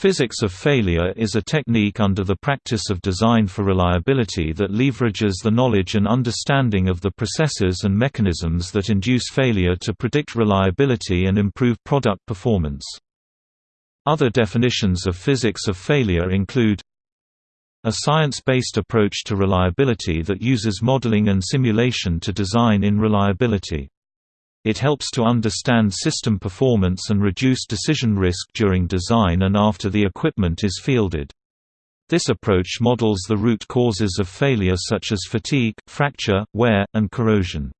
Physics of failure is a technique under the practice of design for reliability that leverages the knowledge and understanding of the processes and mechanisms that induce failure to predict reliability and improve product performance. Other definitions of physics of failure include a science-based approach to reliability that uses modeling and simulation to design in reliability. It helps to understand system performance and reduce decision risk during design and after the equipment is fielded. This approach models the root causes of failure such as fatigue, fracture, wear, and corrosion.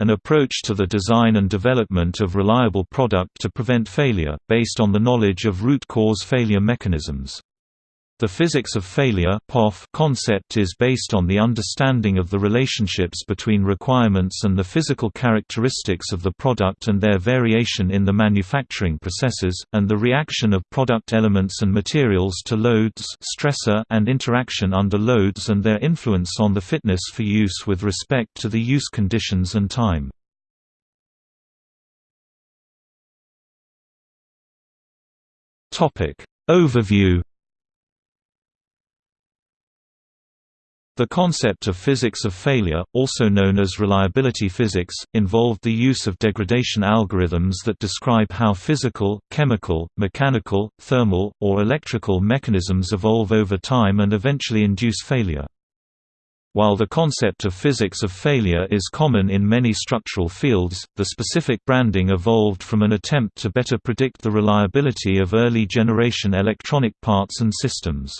An approach to the design and development of reliable product to prevent failure, based on the knowledge of root cause failure mechanisms. The physics of failure concept is based on the understanding of the relationships between requirements and the physical characteristics of the product and their variation in the manufacturing processes, and the reaction of product elements and materials to loads stressor and interaction under loads and their influence on the fitness for use with respect to the use conditions and time. Overview The concept of physics of failure, also known as reliability physics, involved the use of degradation algorithms that describe how physical, chemical, mechanical, thermal, or electrical mechanisms evolve over time and eventually induce failure. While the concept of physics of failure is common in many structural fields, the specific branding evolved from an attempt to better predict the reliability of early-generation electronic parts and systems.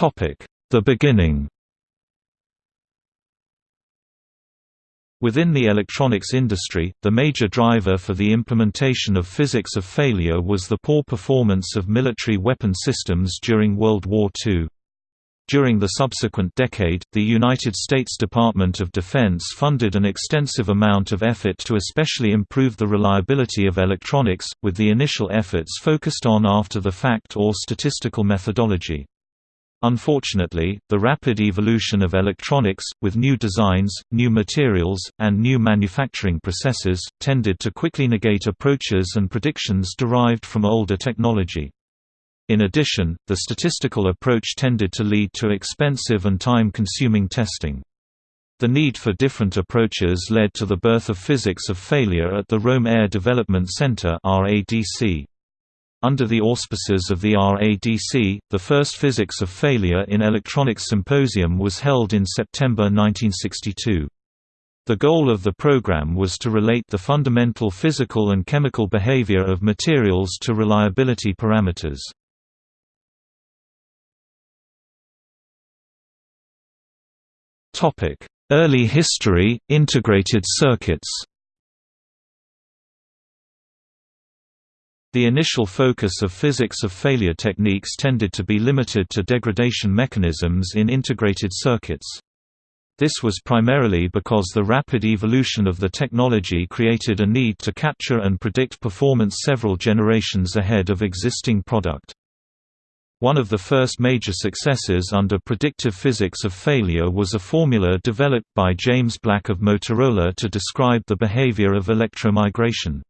The beginning Within the electronics industry, the major driver for the implementation of physics of failure was the poor performance of military weapon systems during World War II. During the subsequent decade, the United States Department of Defense funded an extensive amount of effort to especially improve the reliability of electronics, with the initial efforts focused on after-the-fact or statistical methodology. Unfortunately, the rapid evolution of electronics, with new designs, new materials, and new manufacturing processes, tended to quickly negate approaches and predictions derived from older technology. In addition, the statistical approach tended to lead to expensive and time-consuming testing. The need for different approaches led to the birth of physics of failure at the Rome Air Development Center RADC. Under the auspices of the RADC, the first Physics of Failure in Electronics Symposium was held in September 1962. The goal of the program was to relate the fundamental physical and chemical behavior of materials to reliability parameters. Early history, integrated circuits The initial focus of physics of failure techniques tended to be limited to degradation mechanisms in integrated circuits. This was primarily because the rapid evolution of the technology created a need to capture and predict performance several generations ahead of existing product. One of the first major successes under predictive physics of failure was a formula developed by James Black of Motorola to describe the behavior of electromigration.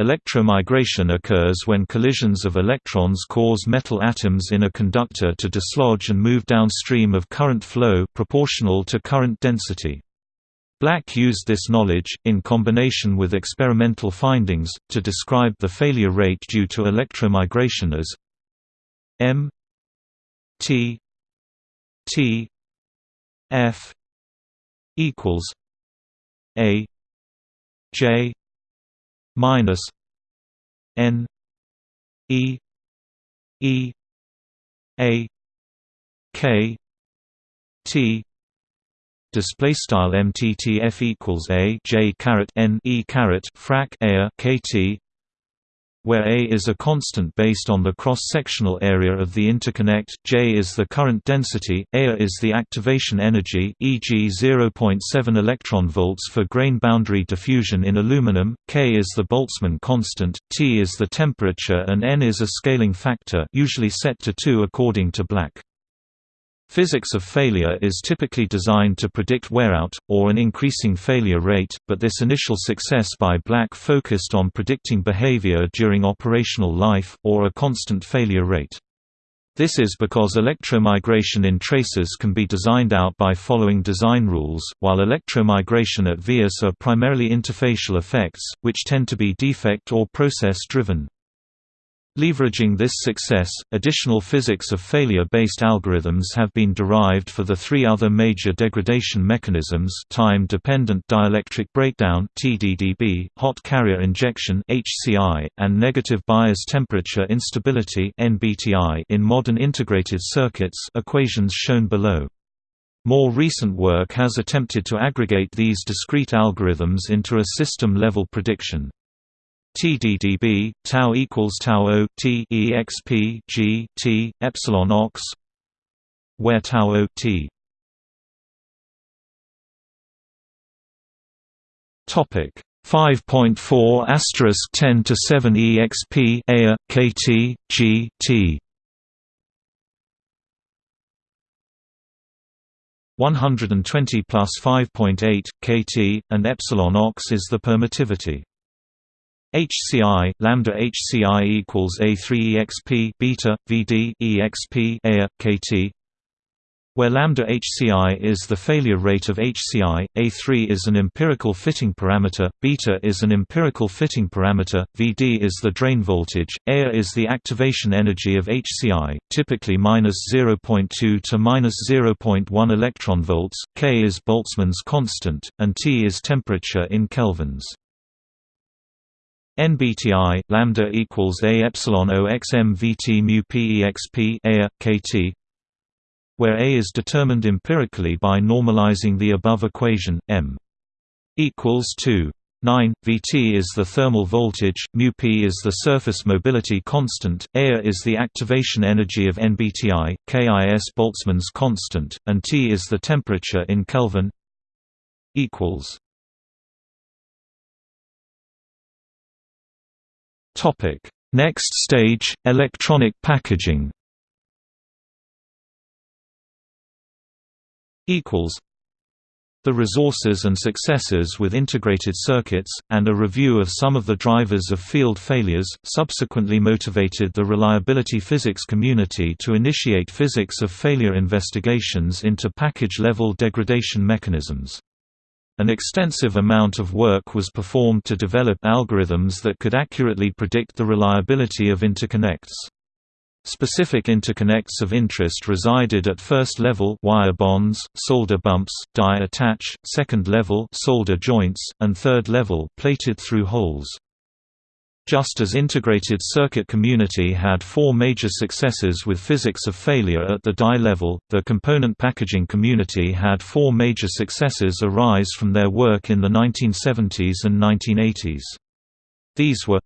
Electromigration occurs when collisions of electrons cause metal atoms in a conductor to dislodge and move downstream of current flow proportional to current density. Black used this knowledge, in combination with experimental findings, to describe the failure rate due to electromigration as m t t f equals a j minus N E E A K T display style mttf equals a j caret n e caret frac a kt where A is a constant based on the cross-sectional area of the interconnect, J is the current density, A is the activation energy e.g. 0.7 electron volts for grain boundary diffusion in aluminum, K is the Boltzmann constant, T is the temperature and N is a scaling factor usually set to 2 according to Black. Physics of failure is typically designed to predict wearout, or an increasing failure rate, but this initial success by Black focused on predicting behavior during operational life, or a constant failure rate. This is because electromigration in traces can be designed out by following design rules, while electromigration at vias are primarily interfacial effects, which tend to be defect or process-driven. Leveraging this success, additional physics of failure-based algorithms have been derived for the three other major degradation mechanisms time-dependent dielectric breakdown TDDB, hot carrier injection HCI, and negative bias temperature instability NBTI in modern integrated circuits equations shown below. More recent work has attempted to aggregate these discrete algorithms into a system-level prediction. TDDB tau equals tau o t exp g t epsilon ox. Where tau o t. Topic. 5.4 asterisk 10 to 7 exp a kt g t. 120 plus 5.8 kt and epsilon ox is the permittivity HCI lambda HCI equals A3 exp beta VD exp A KT where lambda HCI is the failure rate of HCI, A3 is an empirical fitting parameter, beta is an empirical fitting parameter, Vd is the drain voltage, A is the activation energy of HCI, typically minus 0.2 to minus 0.1 electron volts, K is Boltzmann's constant, and T is temperature in kelvins. NBTI lambda equals a epsilon O x m v t mu p exp a kt, where a is determined empirically by normalizing the above equation m equals 2 9 Vt is the thermal voltage, mu p is the surface mobility constant, A is the activation energy of NBTI, K is Boltzmann's constant, and T is the temperature in Kelvin. Equals Topic: Next stage: electronic packaging. Equals. The resources and successes with integrated circuits, and a review of some of the drivers of field failures, subsequently motivated the reliability physics community to initiate physics of failure investigations into package-level degradation mechanisms. An extensive amount of work was performed to develop algorithms that could accurately predict the reliability of interconnects. Specific interconnects of interest resided at first level wire bonds, solder bumps, die attach, second level solder joints, and third level plated through holes. Just as integrated circuit community had four major successes with physics of failure at the die level, the component packaging community had four major successes arise from their work in the 1970s and 1980s. These were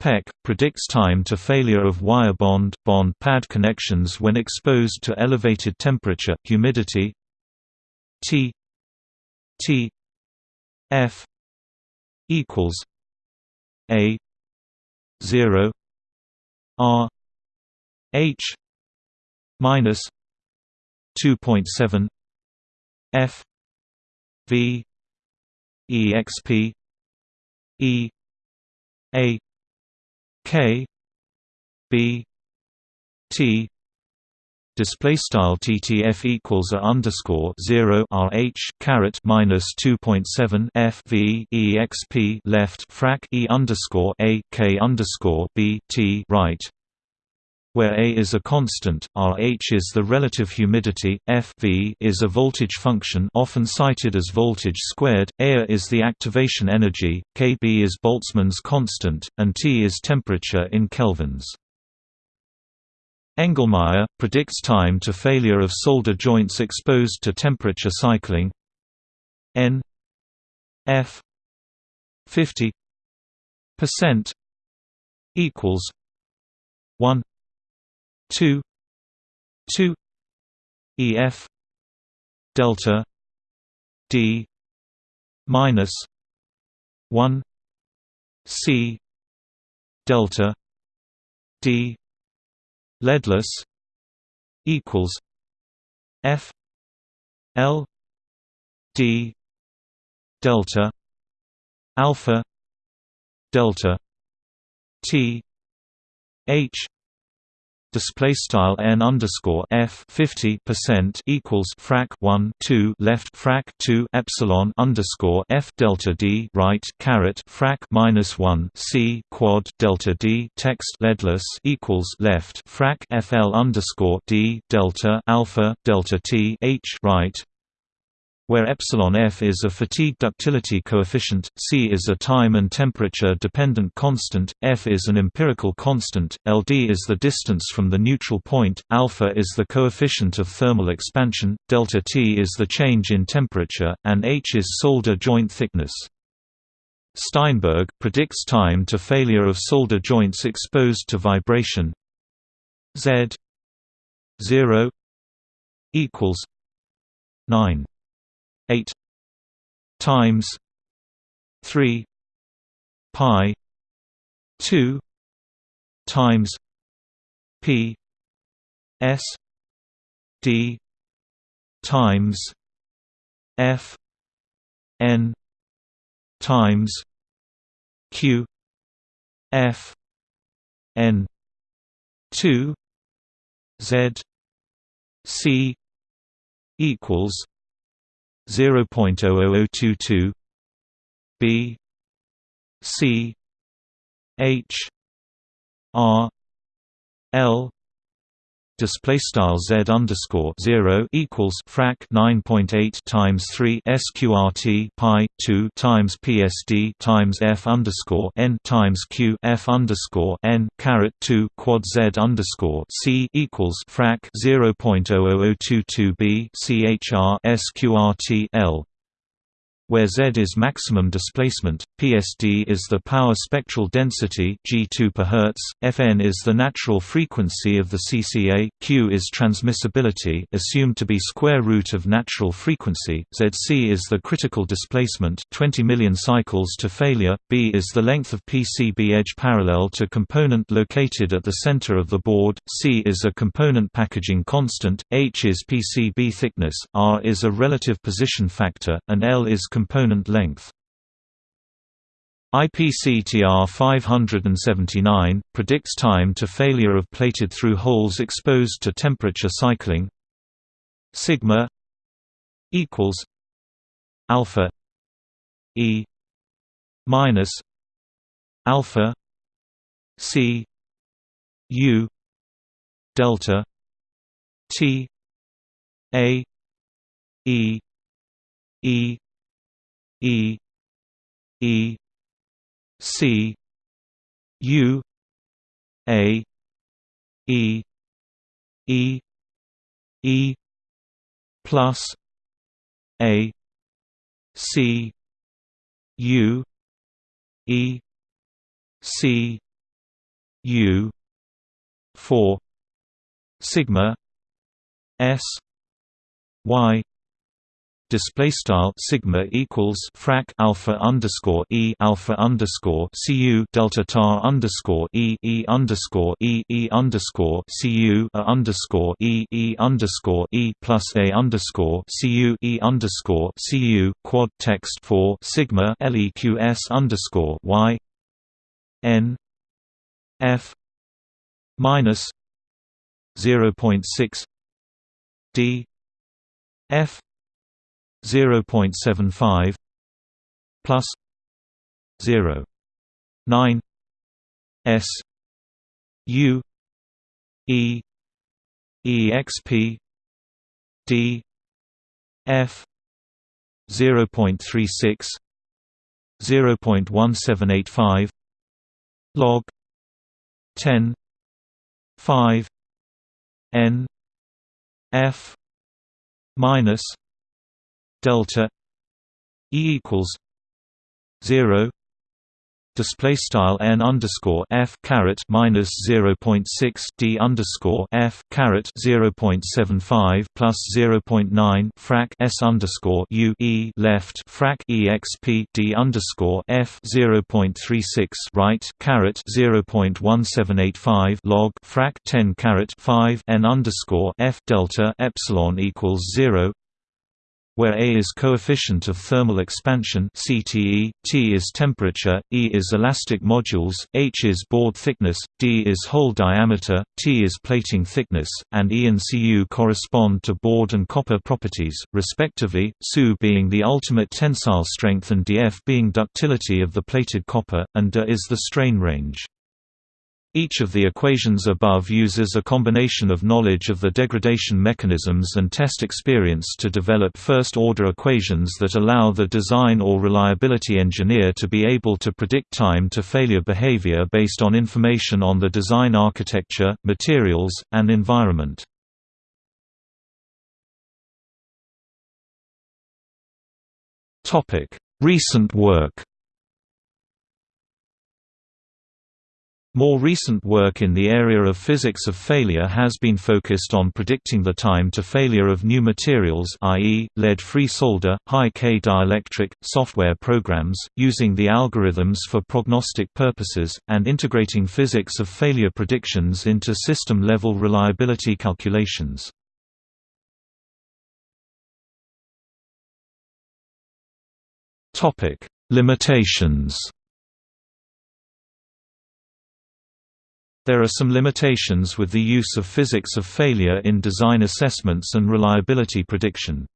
Peck predicts time to failure of wire bond bond pad connections when exposed to elevated temperature humidity T T F equals a 0 R H minus 2.7 F V EXP E A K B T display style TTF equals a underscore 0 RH caret minus 2.7 F V EXP left frac E underscore A K underscore B T right where A is a constant, RH is the relative humidity, F v is a voltage function often cited as voltage squared, A is the activation energy, Kb is Boltzmann's constant, and T is temperature in kelvins. Engelmaier, predicts time to failure of solder joints exposed to temperature cycling. N. F. 50 percent equals 1 2 2 EF delta D minus 1 C delta D leadless equals F L D delta alpha delta T H display style n underscore f 50 percent equals frac 1 2 left frac 2 epsilon underscore f delta d right caret frac minus 1 c quad delta d text leadless equals left frac fl underscore d delta alpha delta t h right where epsilon f is a fatigue ductility coefficient, c is a time and temperature dependent constant, f is an empirical constant, ld is the distance from the neutral point, alpha is the coefficient of thermal expansion, delta t is the change in temperature, and h is solder joint thickness. Steinberg predicts time to failure of solder joints exposed to vibration z 0 equals 9 8 times 3 pi 2 times p s d times f n times q f n 2 z c equals 0.00022 B C H R L display style z underscore zero equals frac nine point eight times three sqrt pi two times psd times f underscore n times q f underscore n caret two quad z underscore c equals frac zero point zero zero zero two two b chr sqrt l where Z is maximum displacement, PSD is the power spectral density G2 per Hertz, Fn is the natural frequency of the CCA, Q is transmissibility assumed to be square root of natural frequency, Zc is the critical displacement 20 million cycles to failure, B is the length of PCB edge parallel to component located at the center of the board, C is a component packaging constant, H is PCB thickness, R is a relative position factor, and L is component length. IPCTR 579 predicts time to failure of plated through holes exposed to temperature cycling. Sigma equals alpha E minus alpha C U delta T A E E E E C U A E E E plus A C U E C U four sigma S Y display style sigma equals frac alpha underscore e alpha underscore cu delta tar underscore e e underscore e e underscore cu a underscore e e underscore e plus a underscore cu e underscore cu quad text for sigma leqs underscore y n f minus zero point six d f 0.75 plus 0 9 s u e exp d f 0.36 0.1785 log 10 5 n f minus delta E equals zero display style n underscore f caret minus 0.6 d underscore f caret 0.75 plus 0.9 frac s underscore u e left frac exp d underscore f 0.36 right caret 0.1785 log frac 10 caret 5 n underscore f delta epsilon equals 0 where A is coefficient of thermal expansion CTE, T is temperature, E is elastic modulus, H is board thickness, D is hole diameter, T is plating thickness, and E and Cu correspond to board and copper properties, respectively, Su being the ultimate tensile strength and Df being ductility of the plated copper, and De is the strain range. Each of the equations above uses a combination of knowledge of the degradation mechanisms and test experience to develop first-order equations that allow the design or reliability engineer to be able to predict time to failure behavior based on information on the design architecture, materials, and environment. Recent work More recent work in the area of physics of failure has been focused on predicting the time to failure of new materials i.e., lead-free solder, high-K dielectric, software programs, using the algorithms for prognostic purposes, and integrating physics of failure predictions into system-level reliability calculations. Limitations There are some limitations with the use of physics of failure in design assessments and reliability prediction.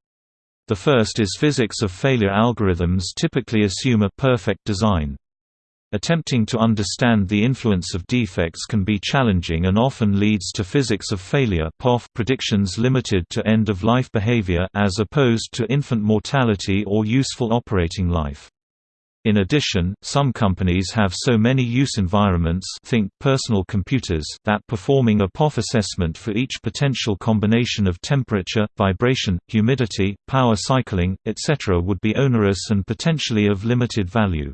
The first is physics of failure algorithms typically assume a perfect design. Attempting to understand the influence of defects can be challenging and often leads to physics of failure predictions limited to end-of-life behavior as opposed to infant mortality or useful operating life. In addition, some companies have so many use environments think personal computers that performing a POF assessment for each potential combination of temperature, vibration, humidity, power cycling, etc. would be onerous and potentially of limited value.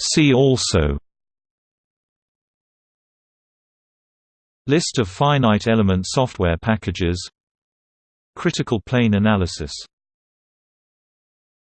See also List of finite element software packages Critical plane analysis